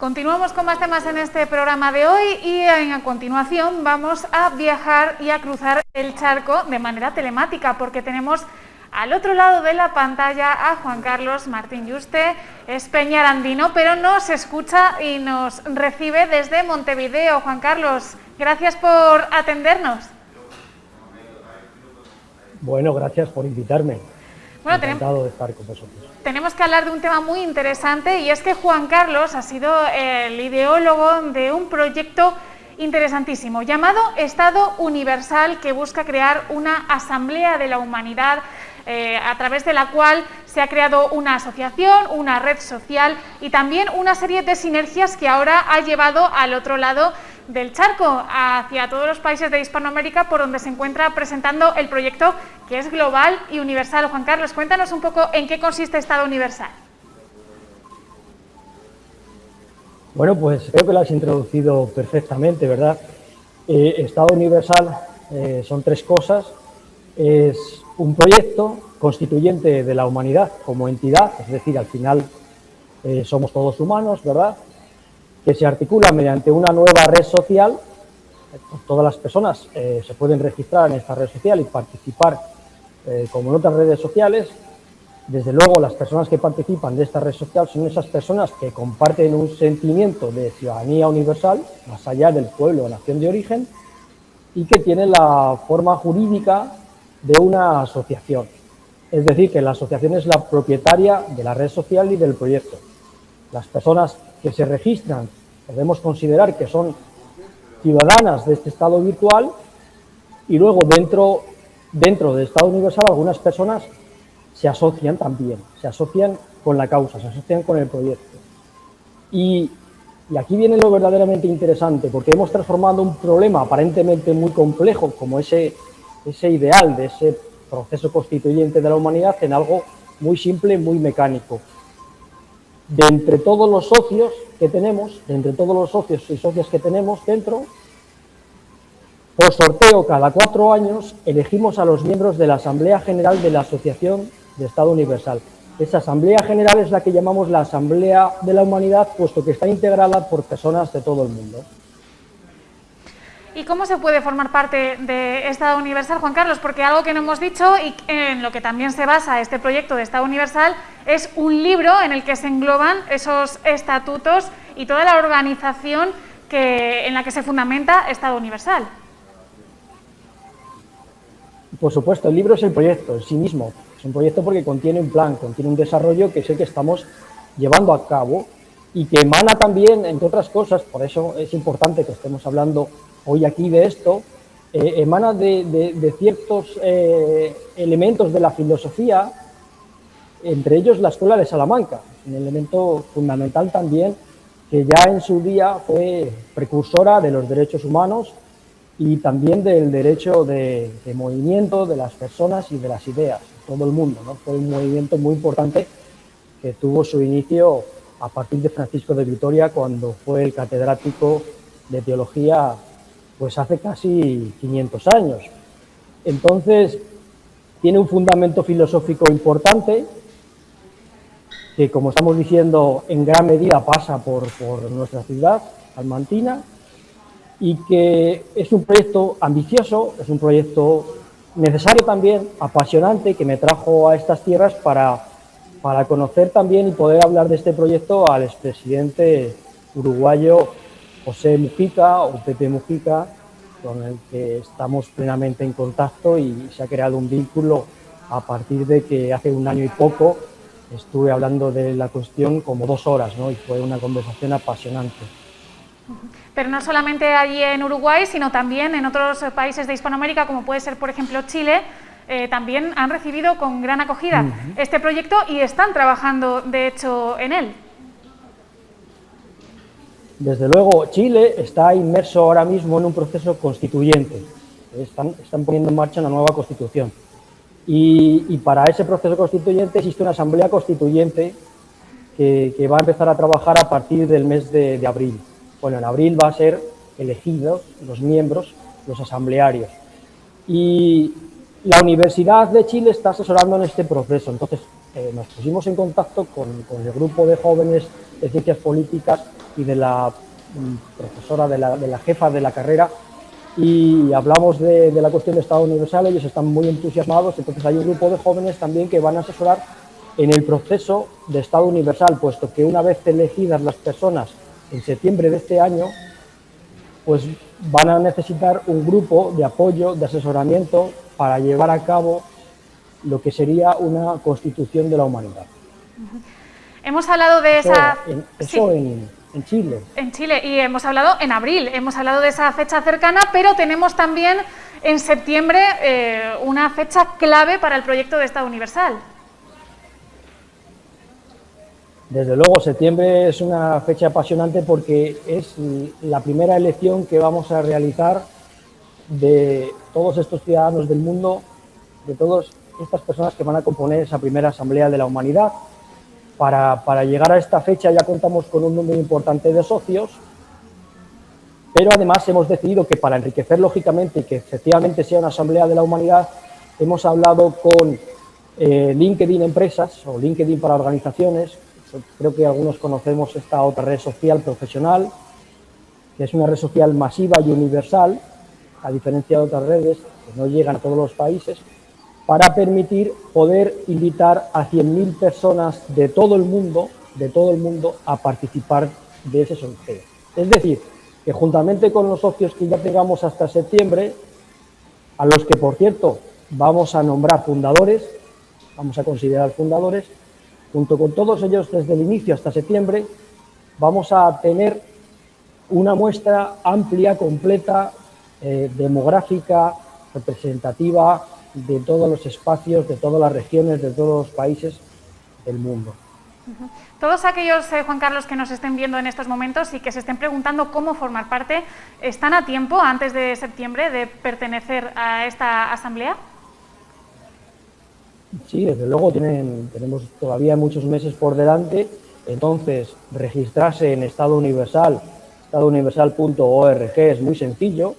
Continuamos con más temas en este programa de hoy y a continuación vamos a viajar y a cruzar el charco de manera telemática porque tenemos al otro lado de la pantalla a Juan Carlos Martín Yuste, es peñarandino, pero nos escucha y nos recibe desde Montevideo. Juan Carlos, gracias por atendernos. Bueno, gracias por invitarme. Bueno, Encantado de estar con vosotros. Tenemos que hablar de un tema muy interesante y es que Juan Carlos ha sido el ideólogo de un proyecto interesantísimo llamado Estado Universal que busca crear una asamblea de la humanidad eh, a través de la cual se ha creado una asociación, una red social y también una serie de sinergias que ahora ha llevado al otro lado del charco hacia todos los países de Hispanoamérica por donde se encuentra presentando el proyecto que es global y universal. Juan Carlos, cuéntanos un poco en qué consiste Estado Universal. Bueno, pues creo que lo has introducido perfectamente, ¿verdad? Eh, Estado Universal eh, son tres cosas. Es un proyecto constituyente de la humanidad como entidad, es decir, al final eh, somos todos humanos, ¿verdad? Que se articula mediante una nueva red social. Todas las personas eh, se pueden registrar en esta red social y participar eh, como en otras redes sociales. Desde luego, las personas que participan de esta red social son esas personas que comparten un sentimiento de ciudadanía universal, más allá del pueblo o nación de origen, y que tienen la forma jurídica de una asociación. Es decir, que la asociación es la propietaria de la red social y del proyecto. Las personas que se registran, podemos considerar que son ciudadanas de este estado virtual y luego dentro, dentro del estado universal algunas personas se asocian también, se asocian con la causa, se asocian con el proyecto. Y, y aquí viene lo verdaderamente interesante, porque hemos transformado un problema aparentemente muy complejo, como ese, ese ideal de ese proceso constituyente de la humanidad, en algo muy simple, muy mecánico de entre todos los socios que tenemos, de entre todos los socios y socias que tenemos dentro, por sorteo cada cuatro años elegimos a los miembros de la Asamblea General de la Asociación de Estado Universal. Esa Asamblea General es la que llamamos la Asamblea de la Humanidad, puesto que está integrada por personas de todo el mundo. ¿Y cómo se puede formar parte de Estado Universal, Juan Carlos? Porque algo que no hemos dicho y en lo que también se basa este proyecto de Estado Universal es un libro en el que se engloban esos estatutos y toda la organización que, en la que se fundamenta Estado Universal. Por supuesto, el libro es el proyecto en sí mismo. Es un proyecto porque contiene un plan, contiene un desarrollo que sé que estamos llevando a cabo y que emana también, entre otras cosas, por eso es importante que estemos hablando hoy aquí de esto, eh, emana de, ciertos eh, elementos de la filosofía, entre ellos la Escuela de Salamanca, un elemento fundamental también que ya en su día fue precursora de los derechos humanos y también del derecho de, movimiento de las personas y de las ideas, todo el mundo. ¿no? Fue un movimiento muy importante que tuvo su inicio a partir de Francisco de Vitoria cuando fue el catedrático de teología pues hace casi 500 años. Entonces, tiene un fundamento filosófico importante que, como estamos diciendo, en gran medida pasa por, nuestra ciudad, almantina, y que es un proyecto ambicioso, es un proyecto necesario también, apasionante, que me trajo a estas tierras para, para conocer también y poder hablar de este proyecto al expresidente uruguayo José Mujica o Pepe Mujica, con el que estamos plenamente en contacto y se ha creado un vínculo a partir de que hace un año y poco estuve hablando de la cuestión como dos horas ¿no? y fue una conversación apasionante. Pero no solamente allí en Uruguay, sino también en otros países de Hispanoamérica, como puede ser, por ejemplo, Chile, eh, también han recibido con gran acogida este proyecto y están trabajando, de hecho, en él. Desde luego, Chile está inmerso ahora mismo en un proceso constituyente. Están, poniendo en marcha una nueva constitución. Y, para ese proceso constituyente existe una asamblea constituyente que, va a empezar a trabajar a partir del mes de, abril. Bueno, en abril va a ser elegidos los miembros, los asamblearios. Y la Universidad de Chile está asesorando en este proceso. Entonces, eh, nos pusimos en contacto con, el grupo de jóvenes de ciencias políticas y de la mm, profesora, de la, de jefa de la carrera, y hablamos de, la cuestión de Estado Universal, ellos están muy entusiasmados, entonces hay un grupo de jóvenes también que van a asesorar en el proceso de Estado Universal, puesto que una vez elegidas las personas en septiembre de este año, pues van a necesitar un grupo de apoyo, de asesoramiento para llevar a cabo lo que sería una constitución de la humanidad. Hemos hablado de esa... Eso, en, en Chile. En Chile, y hemos hablado en abril, hemos hablado de esa fecha cercana, pero tenemos también en septiembre eh, una fecha clave para el proyecto de Estado Universal. Desde luego, septiembre es una fecha apasionante porque es la primera elección que vamos a realizar de todos estos ciudadanos del mundo, de todas estas personas que van a componer esa primera Asamblea de la Humanidad, para, llegar a esta fecha ya contamos con un número importante de socios, pero además hemos decidido que para enriquecer lógicamente y que efectivamente sea una asamblea de la humanidad, hemos hablado con eh, LinkedIn Empresas o LinkedIn para organizaciones, creo que algunos conocemos esta otra red social profesional, que es una red social masiva y universal, a diferencia de otras redes que no llegan a todos los países, para permitir poder invitar a 100.000 personas de todo el mundo, de todo el mundo, a participar de ese sorteo. Es decir, que juntamente con los socios que ya tengamos hasta septiembre, a los que, por cierto, vamos a nombrar fundadores, vamos a considerar fundadores, junto con todos ellos desde el inicio hasta septiembre, vamos a tener una muestra amplia, completa, eh, demográfica, representativa, de todos los espacios, de todas las regiones, de todos los países del mundo. Todos aquellos, eh, Juan Carlos, que nos estén viendo en estos momentos y que se estén preguntando cómo formar parte, ¿están a tiempo antes de septiembre de pertenecer a esta asamblea? Sí, desde luego tienen, tenemos todavía muchos meses por delante, entonces registrarse en Estado Universal, estadouniversal.org es muy sencillo,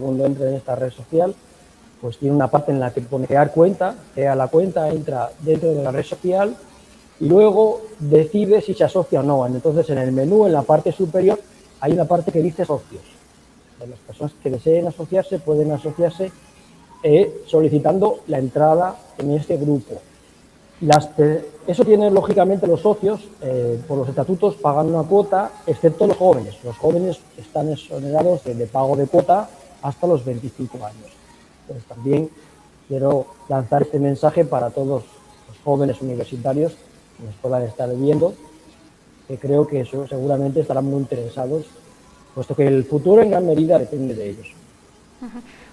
cuando entre en esta red social, pues tiene una parte en la que pone crear cuenta, crea la cuenta, entra dentro de la red social y luego decide si se asocia o no. Entonces en el menú, en la parte superior, hay una parte que dice socios. Las personas que deseen asociarse pueden asociarse eh, solicitando la entrada en este grupo. Eso tiene lógicamente los socios, eh, por los estatutos, pagan una cuota, excepto los jóvenes. Los jóvenes están exonerados de pago de cuota hasta los 25 años pues también quiero lanzar este mensaje para todos los jóvenes universitarios que nos puedan estar viendo, que creo que eso seguramente estarán muy interesados, puesto que el futuro en gran medida depende de ellos.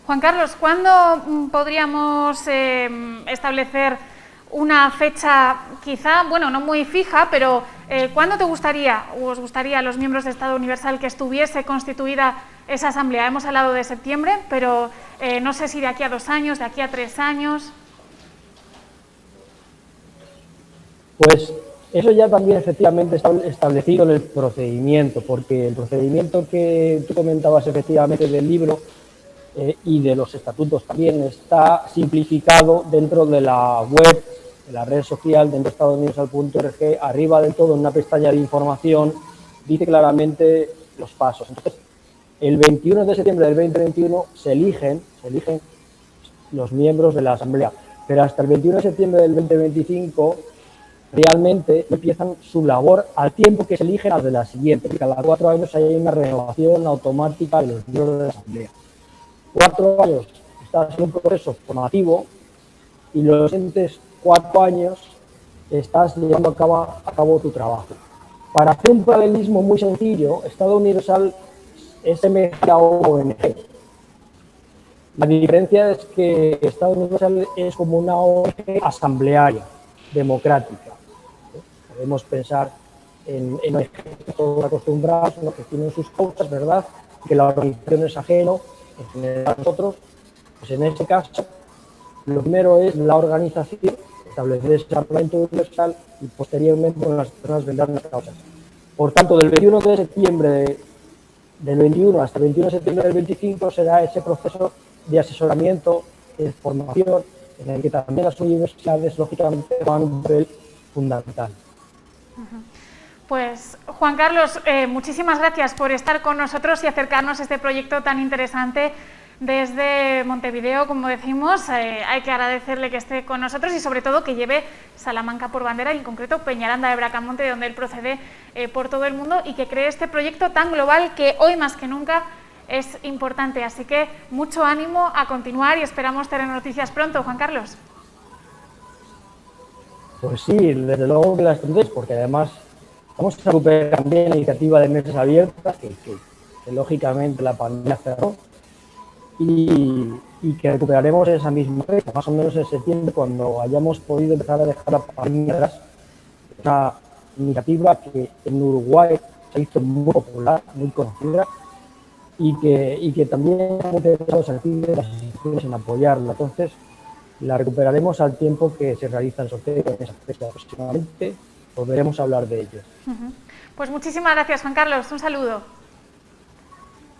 Juan Carlos, ¿cuándo mm, podríamos eh, establecer una fecha quizá, bueno, no muy fija, pero eh, ¿cuándo te gustaría o os gustaría a los miembros de Estado Universal que estuviese constituida esa asamblea? Hemos hablado de septiembre, pero eh, no sé si de aquí a dos años, de aquí a tres años. Pues eso ya también efectivamente está establecido en el procedimiento, porque el procedimiento que tú comentabas efectivamente del libro eh, y de los estatutos también está simplificado dentro de la web, de la red social, dentro de estadouniversal.org, arriba del todo en una pestaña de información, dice claramente los pasos. Entonces, el 21 de septiembre del 2021 se eligen, se eligen los miembros de la Asamblea, pero hasta el 21 de septiembre del 2025 realmente empiezan su labor al tiempo que se eligen las de la siguiente. Cada cuatro años hay una renovación automática de los miembros de la Asamblea cuatro años estás en un proceso formativo y los siguientes cuatro años estás llevando a cabo, tu trabajo. Para hacer un paralelismo muy sencillo, Estado Universal es semejante a ONG. La diferencia es que Estado Universal es como una ONG asamblearia, democrática. Podemos pensar en, en ONG todos acostumbrados, que tienen sus cosas, ¿verdad? Que la organización es ajeno, en nosotros, pues en este caso, lo primero es la organización, establecer ese Parlamento Universal y posteriormente las personas vendrán las causas. Por tanto, del 21 de septiembre del 21 hasta el 21 de septiembre del 25 será ese proceso de asesoramiento, de formación, en el que también las universidades, lógicamente, a un papel fundamental. Pues Juan Carlos, eh, muchísimas gracias por estar con nosotros y acercarnos a este proyecto tan interesante desde Montevideo, como decimos. Eh, hay que agradecerle que esté con nosotros y sobre todo que lleve Salamanca por bandera y en concreto Peñaranda de Bracamonte, de donde él procede eh, por todo el mundo y que cree este proyecto tan global que hoy más que nunca es importante. Así que mucho ánimo a continuar y esperamos tener noticias pronto, Juan Carlos. Pues sí, desde luego que las tendréis, porque además Vamos a recuperar también la iniciativa de mesas abiertas, que, lógicamente la pandemia cerró, y, que recuperaremos esa misma fecha, más o menos en septiembre, cuando hayamos podido empezar a dejar la pandemia atrás. Una iniciativa que en Uruguay se hizo muy popular, muy conocida, y que, y que también hemos interesado las instituciones en apoyarla. Entonces, la recuperaremos al tiempo que se realiza el sorteo en esa fecha aproximadamente Podremos hablar de ello. Pues muchísimas gracias, Juan Carlos. Un saludo.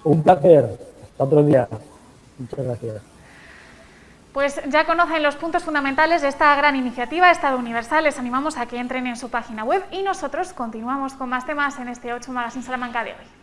Un placer. Hasta otro día. Muchas gracias. Pues ya conocen los puntos fundamentales de esta gran iniciativa Estado Universal. Les animamos a que entren en su página web y nosotros continuamos con más temas en este 8 Magazine Salamanca de hoy.